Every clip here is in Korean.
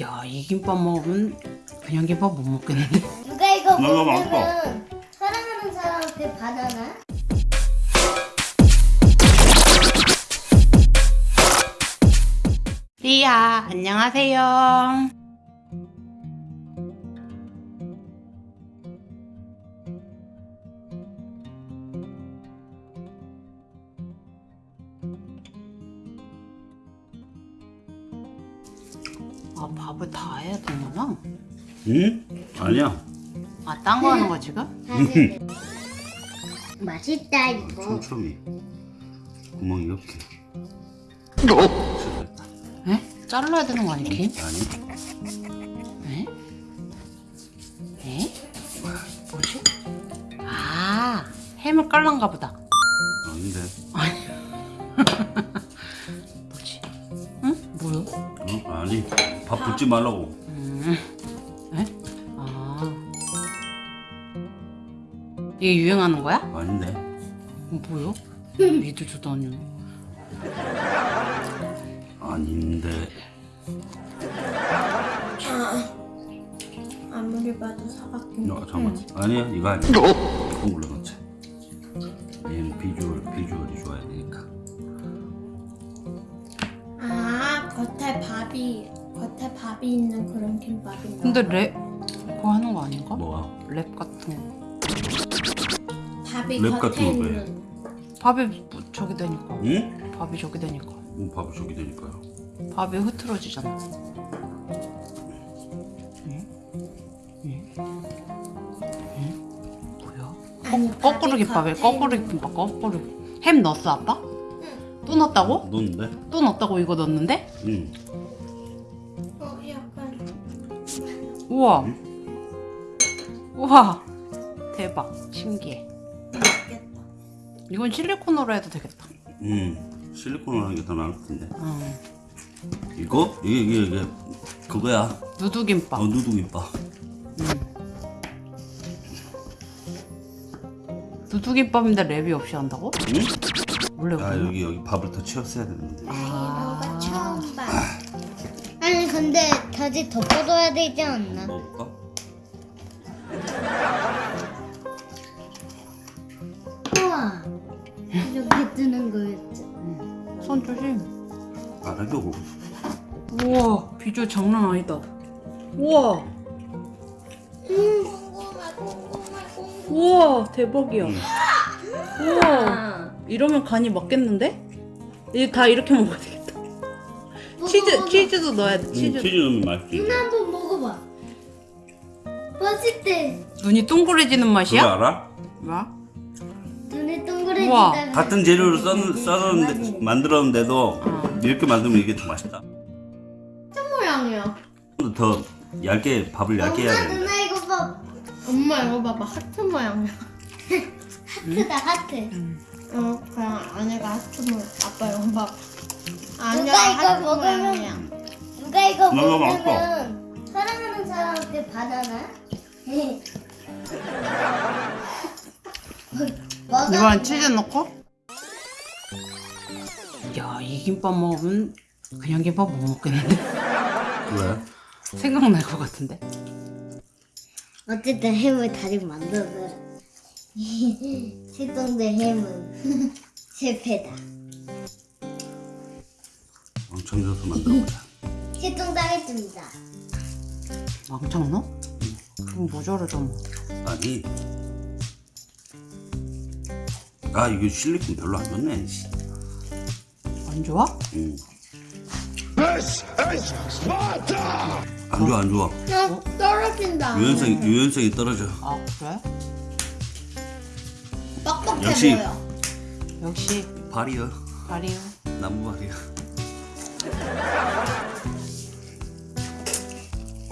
야, 이 김밥 먹으면 그냥 김밥 못 먹겠는데? 누가 이거 먹으면 사랑하는 사람한테 바나나? 리아, 안녕하세요. 밥을 다 해야 되는구나. 응? 아니야. 아, 딴 거 하는 거 지금? 맛있다 이거 촘촘히. 구멍이 이렇게. 에? 잘라야 되는 거 아니, 김? 아니. 에? 에? 뭐지? 아, 햄을 깔란가 보다. 밥 붓지 말라고. 음. 에? 아. 이게 유행하는 거야? 아닌데. 어, 뭐야? 믿어주도 않냐. 아닌데. 아무리 봐도 사각김 어, 잠깐만. 아니야. 이거 아니야. 이거 올려놓자. 얘는 비주얼, 비주얼이 좋아야 되니까. 아 겉에 밥이 겉에 밥이 있는 그런 김밥인가 근데 랩 그거 하는 거 아닌가? 뭐가? 랩 같은 거. 밥이 랩 같은 겉에 거 왜? 있는 밥이 뭐 저기 되니까. 응? 밥이 저기 되니까. 뭐 밥이 저기 되니까요. 밥이 흐트러지잖아. 응? 응? 응? 뭐야? 아니, 거꾸로 밥이 김밥에 거꾸로 있는- 김밥 거꾸로. 햄 넣었어 아빠? 또 넣었다고? 넣는데? 또 넣었다고 이거 넣었는데? 응. 우와. 우와. 대박. 신기해. 맛있겠다 이건 실리콘으로 해도 되겠다. 응. 실리콘으로 하는 게 더 나을 것 같은데. 응. 이거? 이게, 이게, 이게. 그거야. 누드김밥. 어, 누드김밥. 누드김밥인데 랩이 없이 한다고? 응? 원래 아? 여기, 여기 밥을 더 채웠어야 되는데. 아. 근데 다시 덮어둬야 되지 않나? 먹을까? 우와 이렇게 뜨는 거였죠 손 조심. 안 하려고. 우와, 비주얼 장난 아니다. 우와, 음 우와, 대박이야. 응. 우와, 이러면 간이 맞겠는데? 이제 다 이렇게 먹어야 되 치즈, 치즈도 넣어야 돼, 응, 치즈. 치즈 넣으면 맛있지. 누나 한번 먹어봐 맛있대 눈이 동그래지는 그거 맛이야? 알아? 뭐야? 눈이 우와. 동그래지다가 같은 재료를 써, 써는데 만들었는데도 어. 이렇게 만들면 이게 더 맛있다. 모양이야 더 얇게 밥을 얇게 해야 엄마 돼. 누나 이거 봐 엄마 이거 봐봐 하트 모양이야 하트다 하트 음. 어 그냥 아내가 하트 모양 아빠 이거 봐 아니야 누가 이거 먹으면- 모양이야 누가 이거 먹으면 사랑하는 사람한테 바나나? 먹어. 이번엔 치즈 넣고? 야, 이 김밥 먹으면 그냥 김밥 못 먹겠는데? 왜? 생각날 것 같은데? 어쨌든 햄을 다시 만들어서 실동된 햄은 실패다. 엄청 져서 만들어보자. 실종당했습니다. 왕창 넣어? 그럼 모자르잖아. 아니. 아 이거 실리콘 별로 안 좋네. 씨. 안 좋아? 응. 안 좋아 안 좋아. 어, 떨어진다 유연성 유연성이 떨어져. 아, 그래? 뻑뻑해 역시. 보여 역시 발이요. 발이요. 나무 발이요.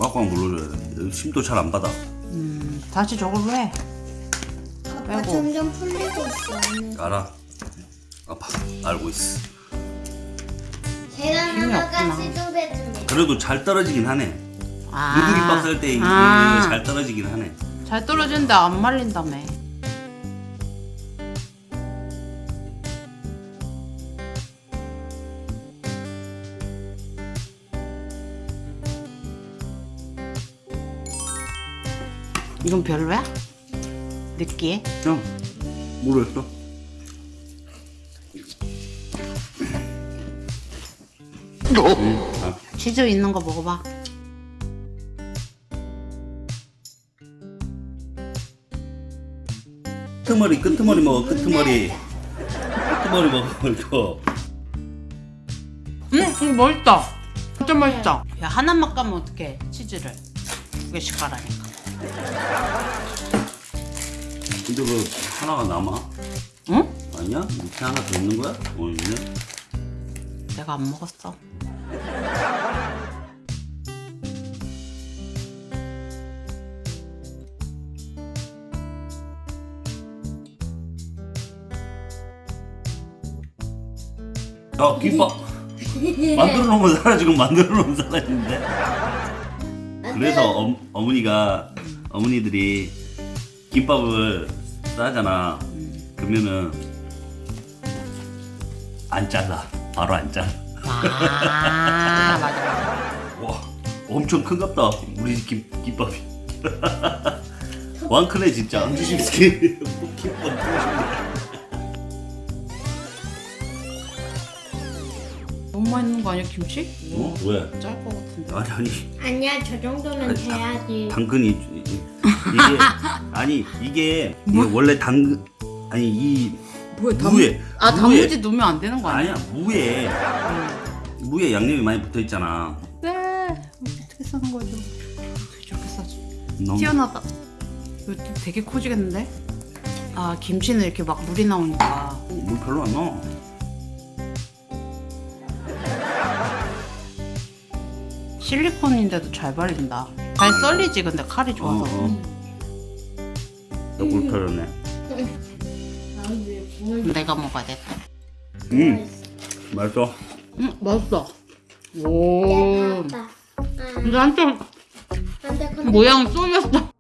꽉꽉 눌러줘야 돼. 힘도 잘 안 받아. 음, 다시 저걸로 해. 아빠 빼고. 점점 풀리고 있어. 알아. 아파. 알고 있어. 계란 힘이 하나가 없구나. 실종됐습니다. 그래도 잘 떨어지긴 하네. 아, 누드김밥 살때 이게 아, 잘 떨어지긴 하네. 잘 떨어지는데 안 말린다며. 이건 별로야? 느끼해? 그냥 모르겠어. 응, 아, 치즈 있는 거 먹어봐. 끄트머리 끄트머리 먹어 끄트머리 끄트머리 먹어 이거 응, 이거 맛있다. 진짜 맛있다. 야, 하나만 까면 어떡해, 치즈를. 두 개씩 까라니까. 근데 그 하나가 남아? 응? 아니야? 밑에 하나 더 있는 거야? 어 있네 내가 안 먹었어. 어 김밥 만들어 놓으면 사라지고 만들어 놓으면 사라지는데 그래서 어, 어머니가 어머니들이 김밥을 싸잖아. 그러면은 안 잘라. 바로 안 잘라. 아, 맞아, 맞아. 와 엄청 큰갑다 우리 집 김, 김밥이. 왕 크네 진짜. 안주심스키. 김밥 너무 맛있는 거 아니야, 김치? 어? 왜? 짤것 같은데. 아니 아니 아니야 저 정도는 아니, 돼야지. 당근이 이- 이게 아니 이게, 이게 원래 당근 아니 이 뭐야, 무에 아, 무에- 단무지 넣으면 안 되는 거 아니야? 아니야 무에 무에 양념이 많이 붙어 있잖아 네. 어떻게 싸는 거죠? 어떻게 저렇게 싸지? 너무 튀어나다. 이거 되게 커지겠는데? 아, 김치는 이렇게 막 물이 나오니까. 물 별로 안 넣어 실리콘인데도 잘 발린다. 잘 썰리지, 근데 칼이 어, 좋아서. 어. 털었네 아왜 뭘 내가 먹어야겠다. 음 맛있어 응, 맛있어. 오. 근데 한쪽 모양 쏠렸어.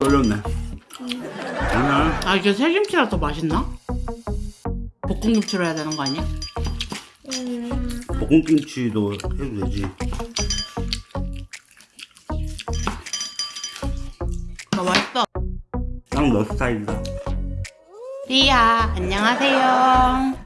떨렸네 아니야 아, 이게 새김치라 더 맛있나? 볶음김치로 해야 되는 거 아니야? 음, 볶음김치도 해도 되지 스타일이다 리아, 안녕하세요.